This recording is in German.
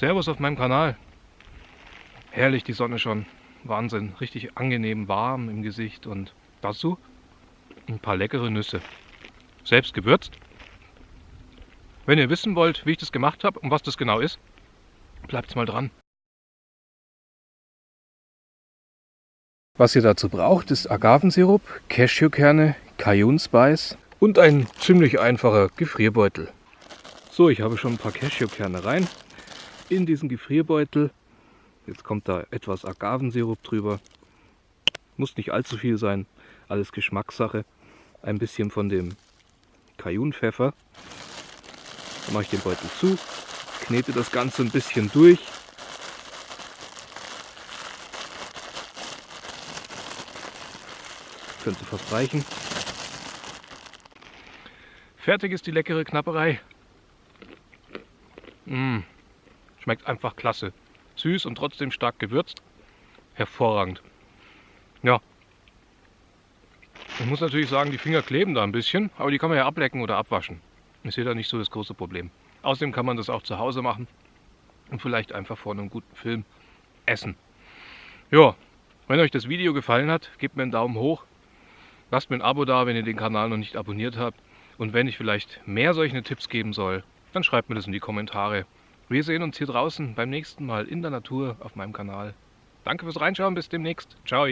Servus auf meinem Kanal. Herrlich die Sonne schon. Wahnsinn. Richtig angenehm warm im Gesicht und dazu ein paar leckere Nüsse. Selbst gewürzt. Wenn ihr wissen wollt, wie ich das gemacht habe und was das genau ist, bleibt mal dran. Was ihr dazu braucht, ist Agavensirup, Cashewkerne, Cajun Spice und ein ziemlich einfacher Gefrierbeutel. So, ich habe schon ein paar Cashewkerne rein in diesen Gefrierbeutel. Jetzt kommt da etwas Agavensirup drüber. Muss nicht allzu viel sein, alles Geschmackssache. Ein bisschen von dem Cajunpfeffer. Dann mache ich den Beutel zu, knete das Ganze ein bisschen durch. Könnte fast reichen. Fertig ist die leckere Knapperei. Mmh. Schmeckt einfach klasse. Süß und trotzdem stark gewürzt. Hervorragend. Ja. Ich muss natürlich sagen, die Finger kleben da ein bisschen, aber die kann man ja ablecken oder abwaschen. Ich sehe da nicht so das große Problem. Außerdem kann man das auch zu Hause machen und vielleicht einfach vor einem guten Film essen. Ja, wenn euch das Video gefallen hat, gebt mir einen Daumen hoch. Lasst mir ein Abo da, wenn ihr den Kanal noch nicht abonniert habt. Und wenn ich vielleicht mehr solche Tipps geben soll, dann schreibt mir das in die Kommentare. Wir sehen uns hier draußen beim nächsten Mal in der Natur auf meinem Kanal. Danke fürs Reinschauen, bis demnächst. Ciao.